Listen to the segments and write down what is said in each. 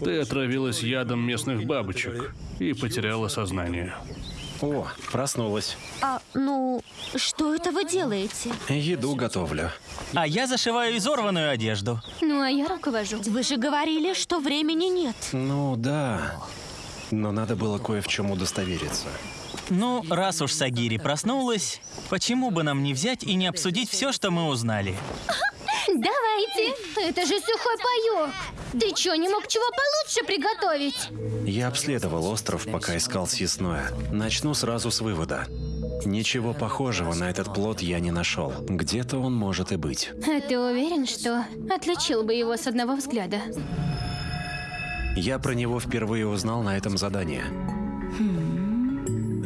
Ты отравилась ядом местных бабочек и потеряла сознание. О, проснулась. А, ну, что это вы делаете? Еду готовлю. А я зашиваю изорванную одежду. Ну, а я руковожу. Вы же говорили, что времени нет. Ну да. Но надо было кое в чем удостовериться. Ну, раз уж Сагири проснулась, почему бы нам не взять и не обсудить все, что мы узнали? Давайте. Это же сухой паёк. Ты чё, не мог чего получше приготовить? Я обследовал остров, пока искал съестное. Начну сразу с вывода. Ничего похожего на этот плод я не нашел. Где-то он может и быть. А ты уверен, что отличил бы его с одного взгляда? Я про него впервые узнал на этом задании.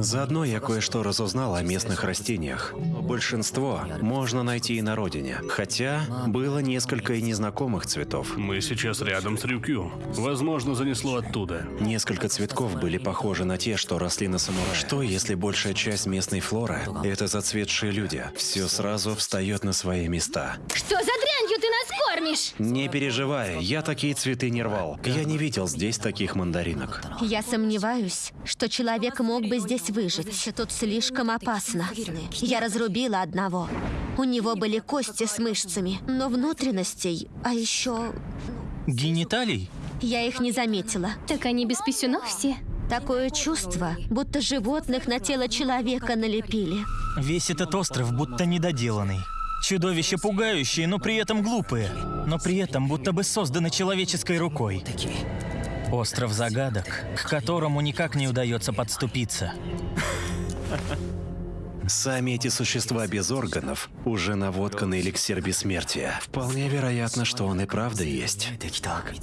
Заодно я кое-что разузнал о местных растениях. Большинство можно найти и на родине, хотя было несколько и незнакомых цветов. Мы сейчас рядом с Рюкю. Возможно, занесло оттуда. Несколько цветков были похожи на те, что росли на самурае. Что, если большая часть местной флоры — это зацветшие люди? Все сразу встает на свои места. Что за кормишь? Не переживай, я такие цветы не рвал. Я не видел здесь таких мандаринок. Я сомневаюсь, что человек мог бы здесь выжить. Тут слишком опасно. Я разрубила одного. У него были кости с мышцами, но внутренностей, а еще Гениталий? я их не заметила. Так они без писюнов все. Такое чувство, будто животных на тело человека налепили. Весь этот остров будто недоделанный. Чудовища пугающие, но при этом глупые. Но при этом будто бы созданы человеческой рукой. Остров загадок, к которому никак не удается подступиться. Сами эти существа без органов уже наводка на эликсир бессмертия. Вполне вероятно, что он и правда есть.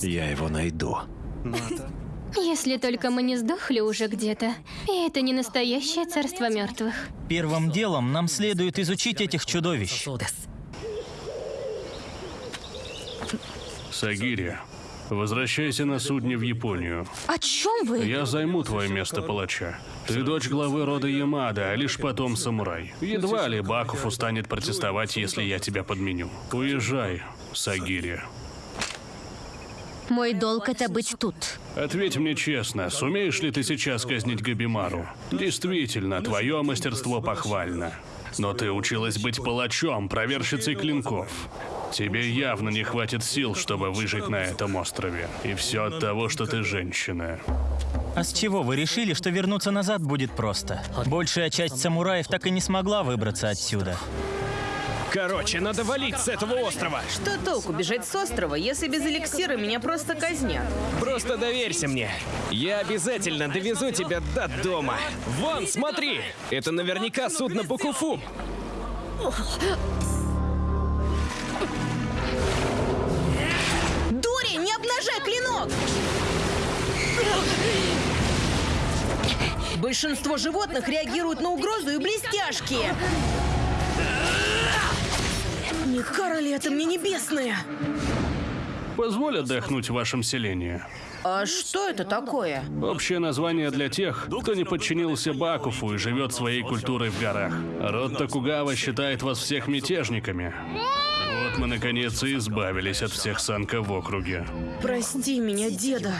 Я его найду. Если только мы не сдохли уже где-то. И это не настоящее царство мертвых. Первым делом нам следует изучить этих чудовищ. Сагири, возвращайся на судне в Японию. О чем вы? Я займу твое место палача. Ты дочь главы рода Ямада, а лишь потом самурай. Едва ли Бакуфу станет протестовать, если я тебя подменю. Уезжай, Сагири. Мой долг это быть тут. Ответь мне честно, сумеешь ли ты сейчас казнить Габимару? Действительно, твое мастерство похвально. Но ты училась быть палачом, проверщицей клинков. Тебе явно не хватит сил, чтобы выжить на этом острове. И все от того, что ты женщина. А с чего вы решили, что вернуться назад будет просто? Большая часть самураев так и не смогла выбраться отсюда. Короче, надо валить с этого острова. Что толку бежать с острова, если без эликсира меня просто казнят? Просто доверься мне. Я обязательно довезу тебя до дома. Вон, смотри! Это наверняка судно Букуфу. Дури, не обнажай клинок! Большинство животных реагируют на угрозу и блестяшки. Не кара ли это мне небесная? Позволь отдохнуть в вашем селении. А что это такое? Общее название для тех, кто не подчинился Бакуфу и живет своей культурой в горах. Род Токугава считает вас всех мятежниками. Вот мы наконец и избавились от всех санка в округе. Прости меня, деда.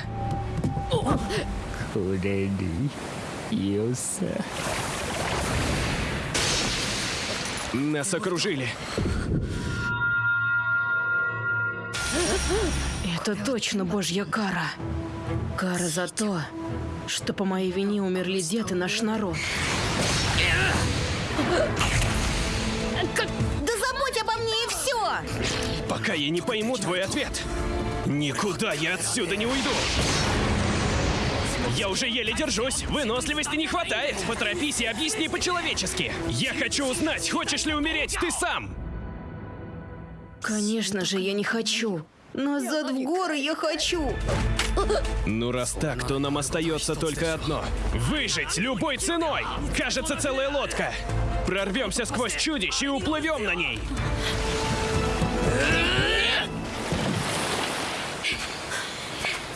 Нас окружили. Это точно божья кара. Кара за то, что по моей вине умерли дед и наш народ. Да забудь обо мне и все! Пока я не пойму твой ответ, никуда я отсюда не уйду. Я уже еле держусь, выносливости не хватает. Поторопись и объясни по-человечески. Я хочу узнать, хочешь ли умереть ты сам? Конечно же, я не хочу. Назад в горы я хочу. Ну раз так, то нам остается только одно. Выжить любой ценой! Кажется, целая лодка. Прорвемся сквозь чудищ и уплывем на ней.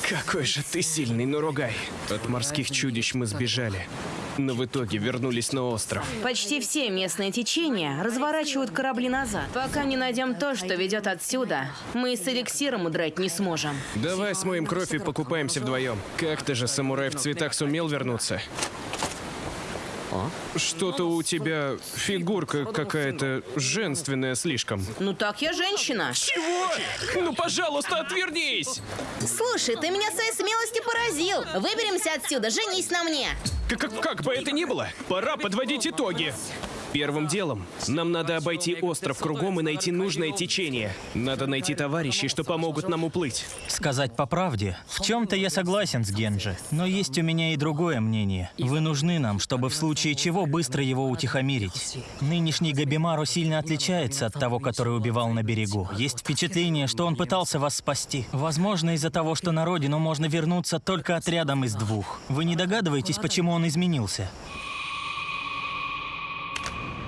Какой же ты сильный, Нуругай. От морских чудищ мы сбежали. Но в итоге вернулись на остров. Почти все местные течения разворачивают корабли назад. Пока не найдем то, что ведет отсюда, мы с эликсиром удрать не сможем. Давай смоем кровь и покупаемся вдвоем. Как-то же самурай в цветах сумел вернуться. Что-то у тебя фигурка какая-то женственная слишком. Ну так я женщина. Чего? Ну, пожалуйста, отвернись! Слушай, ты меня своей смелостью поразил. Выберемся отсюда, женись на мне. Как, как, как бы это ни было, пора подводить итоги. Первым делом нам надо обойти остров кругом и найти нужное течение. Надо найти товарищей, что помогут нам уплыть. Сказать по правде, в чем-то я согласен с Генджи, но есть у меня и другое мнение. Вы нужны нам, чтобы в случае чего быстро его утихомирить. Нынешний Габимару сильно отличается от того, который убивал на берегу. Есть впечатление, что он пытался вас спасти. Возможно, из-за того, что на родину можно вернуться только отрядом из двух. Вы не догадываетесь, почему он изменился?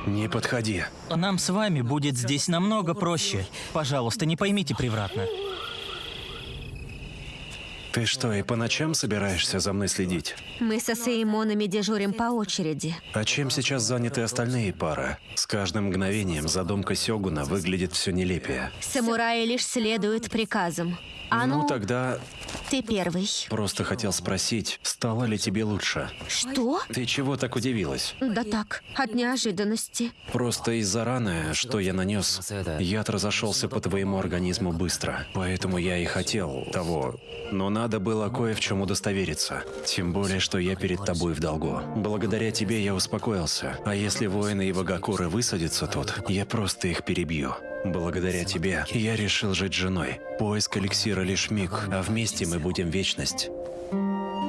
Не подходи. Нам с вами будет здесь намного проще. Пожалуйста, не поймите превратно. Ты что, и по ночам собираешься за мной следить? Мы со Сеймонами дежурим по очереди. А чем сейчас заняты остальные пары? С каждым мгновением задумка Сёгуна выглядит все нелепее. Самураи лишь следуют приказам. А ну, Ну тогда ты первый. просто хотел спросить, стало ли тебе лучше? Что? Ты чего так удивилась? Да так, от неожиданности. Просто из-за раны, что я нанес, яд разошелся по твоему организму быстро. Поэтому я и хотел того. Но надо было кое в чем удостовериться. Тем более, что я перед тобой в долгу. Благодаря тебе я успокоился. А если воины и Вагакуры высадятся тут, я просто их перебью. Благодаря тебе я решил жить женой. Поиск эликсира лишь миг, а вместе мы будем вечность.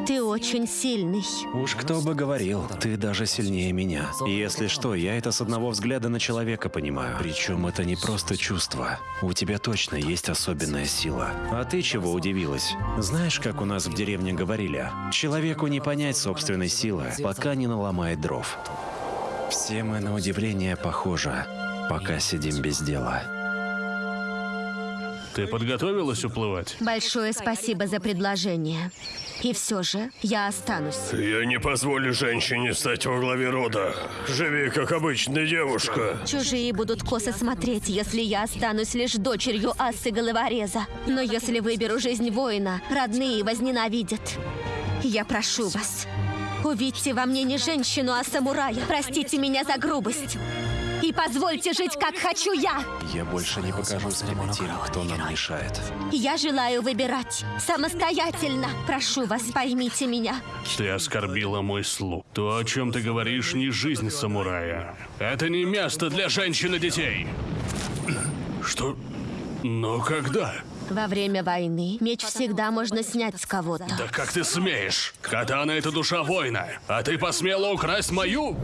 Ты очень сильный. Уж кто бы говорил, ты даже сильнее меня. Если что, я это с одного взгляда на человека понимаю. Причем это не просто чувство. У тебя точно есть особенная сила. А ты чего удивилась? Знаешь, как у нас в деревне говорили? Человеку не понять собственной силы, пока не наломает дров. Все мы на удивление похожи, пока сидим без дела. Ты подготовилась уплывать? Большое спасибо за предложение. И все же я останусь. Я не позволю женщине стать во главе рода. Живи, как обычная девушка. Чужие будут косо смотреть, если я останусь лишь дочерью асы головореза. Но если выберу жизнь воина, родные возненавидят. Я прошу вас, увидьте во мне не женщину, а самурая. Простите меня за грубость. И позвольте жить, как хочу я. Я больше не покажусь прямо тем, кто нам мешает. Я желаю выбирать самостоятельно. Прошу вас, поймите меня. Ты оскорбила мой слух. То, о чем ты говоришь, не жизнь самурая. Это не место для женщин и детей. Что? Но когда? Во время войны меч всегда можно снять с кого-то. Да как ты смеешь? Катана — это душа воина, а ты посмела украсть мою?